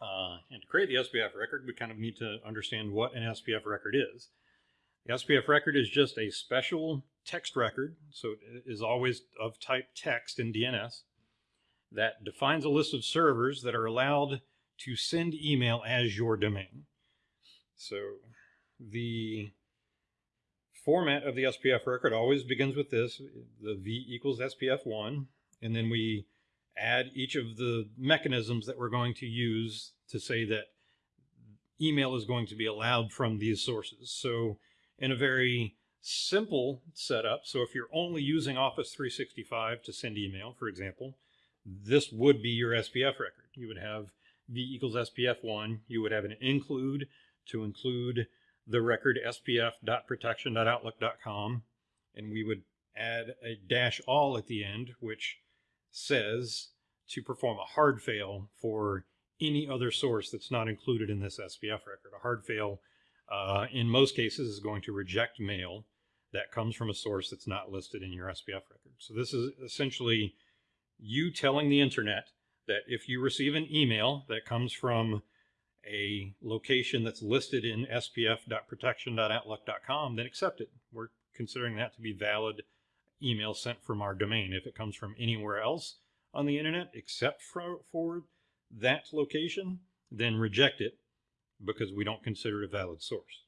Uh, and to create the SPF record, we kind of need to understand what an SPF record is. The SPF record is just a special text record, so it is always of type text in DNS, that defines a list of servers that are allowed to send email as your domain. So the format of the SPF record always begins with this, the V equals SPF1, and then we add each of the mechanisms that we're going to use to say that email is going to be allowed from these sources. So in a very simple setup, so if you're only using Office 365 to send email, for example, this would be your SPF record. You would have V equals SPF1. You would have an include to include the record spf.protection.outlook.com, and we would add a dash all at the end, which says to perform a hard fail for any other source that's not included in this SPF record. A hard fail, uh, in most cases, is going to reject mail that comes from a source that's not listed in your SPF record. So this is essentially you telling the internet that if you receive an email that comes from a location that's listed in spf.protection.outlook.com, then accept it. We're considering that to be valid email sent from our domain. If it comes from anywhere else on the internet except for, for that location, then reject it because we don't consider it a valid source.